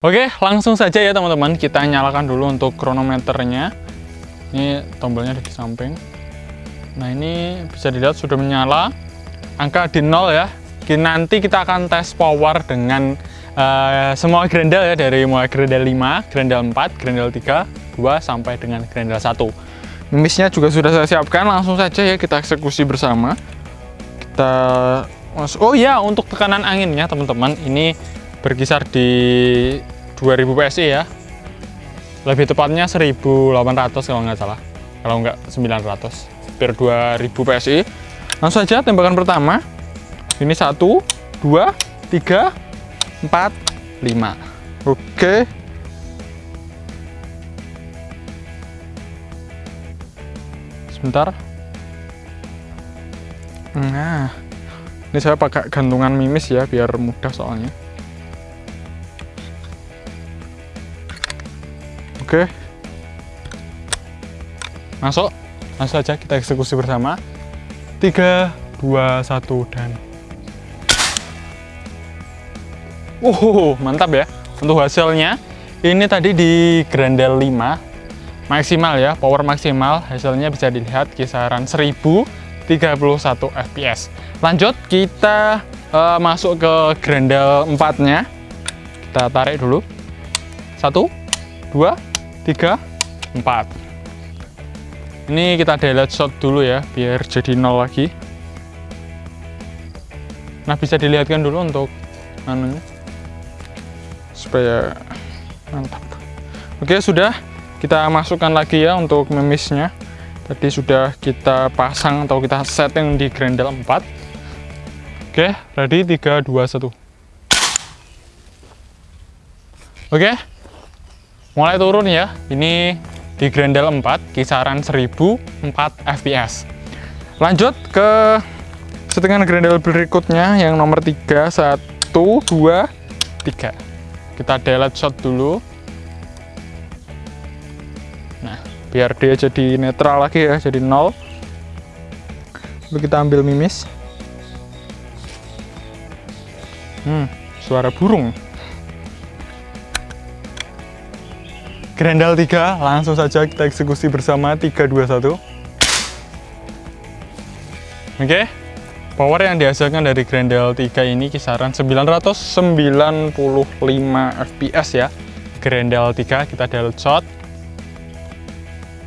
Oke, langsung saja ya teman-teman. Kita nyalakan dulu untuk kronometernya. Ini tombolnya di samping. Nah, ini bisa dilihat sudah menyala. Angka di nol ya. Nanti kita akan tes power dengan uh, semua grendel ya. Dari mulai grendel 5, grendel 4, grendel 3, 2, sampai dengan grendel 1. Mimisnya juga sudah saya siapkan. Langsung saja ya kita eksekusi bersama. Kita... Oh iya, untuk tekanan anginnya teman-teman. Ini berkisar di 2000 PSI ya. Lebih tepatnya 1800 kalau nggak salah. Kalau nggak 900 hampir 2000 PSI langsung saja tembakan pertama. Ini 1 2 3 4 5 oke. Sebentar. Nah ini saya pakai gantungan mimis ya biar mudah soalnya Oke. Masuk. Langsung saja kita eksekusi bersama. 3, 2, 1, dan... Wow, mantap ya. Untuk hasilnya, ini tadi di Grendel 5, maksimal ya, power maksimal, hasilnya bisa dilihat kisaran 1031 fps. Lanjut, kita uh, masuk ke Grendel 4-nya. Kita tarik dulu. Satu, dua, 3 4 ini kita delete shot dulu ya biar jadi nol lagi. Nah bisa dilihatkan dulu untuk anunya supaya mantap. Oke sudah. Kita masukkan lagi ya untuk memisnya. Tadi sudah kita pasang atau kita setting di grendel 4 oke ready? 3 2 1 oke mulai turun ya. Ini di Grendel 4 kisaran 1004 fps lanjut ke settingan Grendel berikutnya yang nomor 3 1 2 3 kita delete shot dulu. Nah biar dia jadi netral lagi ya jadi nol. Lalu kita ambil mimis. Hmm suara burung Grendel 3 langsung saja kita eksekusi bersama 3 2 1 Oke power yang dihasilkan dari Grendel 3 ini kisaran 995 fps ya. Grendel 3 kita delete shot.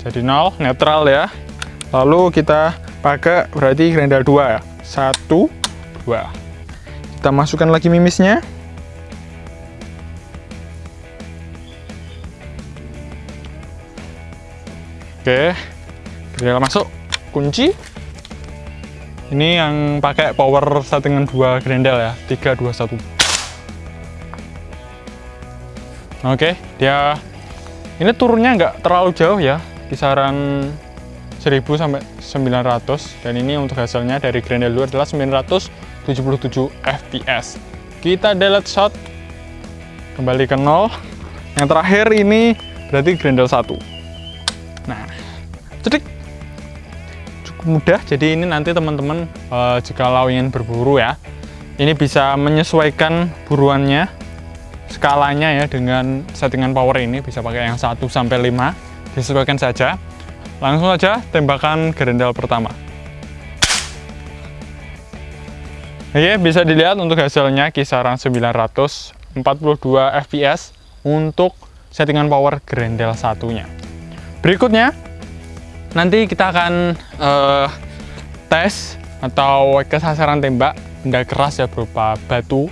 Jadi 0 netral ya. Lalu kita pakai berarti Grendel 2 ya. 1 2 kita masukkan lagi mimisnya Oke, grendel masuk, kunci. Ini yang pakai power settingan dua grendel ya, 3, 2, 1. Oke, dia ini turunnya nggak terlalu jauh ya, kisaran 1000 sampai 900 dan ini untuk hasilnya dari grendel 2 adalah 977 fps. Kita delete shot kembali ke nol. Yang terakhir ini berarti grendel 1. Cedik cukup mudah. Jadi ini nanti teman-teman uh, jika ingin berburu ya, ini bisa menyesuaikan buruannya, skalanya ya dengan settingan power ini bisa pakai yang 1 sampai 5, disesuaikan saja. Langsung saja tembakan gerendal pertama. Oke, bisa dilihat untuk hasilnya kisaran 942 fps untuk settingan power gerendel satunya. Berikutnya, nanti kita akan uh, tes atau kesasaran tembak benda keras ya berupa batu,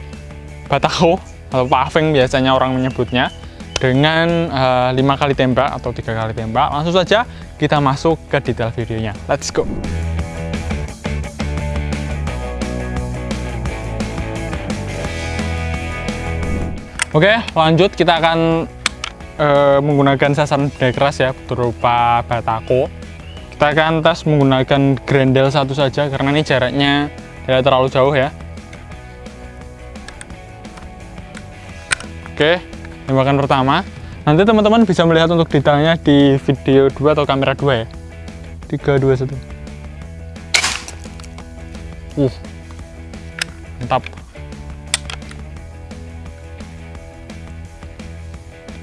batako, atau paving biasanya orang menyebutnya dengan uh, lima kali tembak atau tiga kali tembak. Langsung saja kita masuk ke detail videonya. Let's go! Oke, lanjut kita akan e, menggunakan sasaran benda keras ya berupa batako kita akan tes menggunakan grendel satu saja karena ini jaraknya tidak terlalu jauh ya. Oke tembakan pertama. Nanti teman-teman bisa melihat untuk detailnya di video 2 atau kamera 2 ya. 3, 2, 1 uh mantap.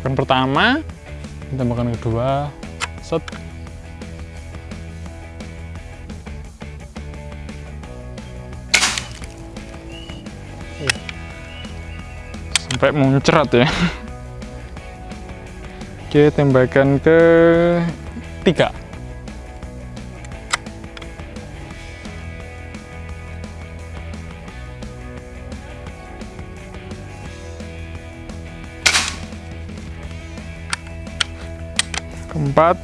Tembakan pertama tembakan kedua set sampai muncrat ya. Oke tembakan ke tiga. Keempat.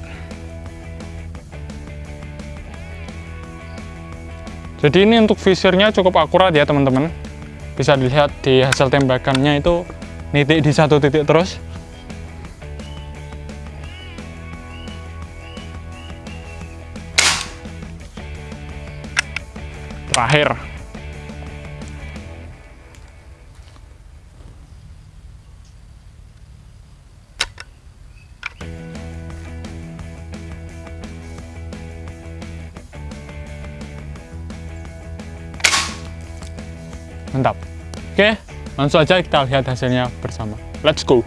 Jadi ini untuk visirnya cukup akurat ya teman-teman bisa dilihat di hasil tembakannya itu nitik di satu titik terus. Terakhir mantap. Oke langsung aja kita lihat hasilnya bersama. Let's go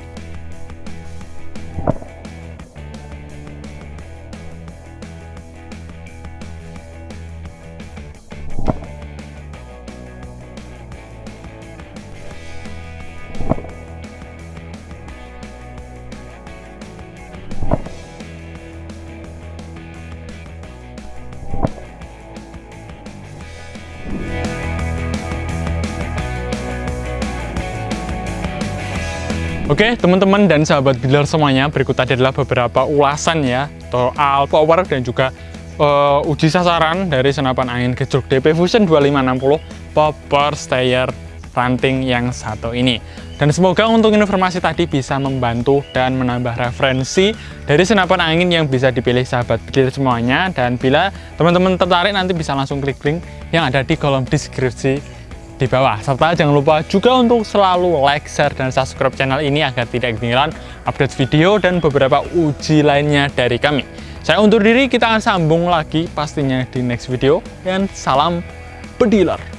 Oke, teman-teman dan sahabat builder semuanya, berikut tadi adalah beberapa ulasan ya, soal power dan juga uh, uji sasaran dari senapan angin gejruk DP Fusion 2560 Power Stayer ranting yang satu ini. Dan semoga untuk informasi tadi bisa membantu dan menambah referensi dari senapan angin yang bisa dipilih sahabat builder semuanya. Dan bila teman-teman tertarik nanti bisa langsung klik link yang ada di kolom deskripsi di bawah. Serta jangan lupa juga untuk selalu like, share, dan subscribe channel ini agar tidak ketinggalan update video dan beberapa uji lainnya dari kami. Saya undur diri, kita akan sambung lagi pastinya di next video. Dan salam pediler.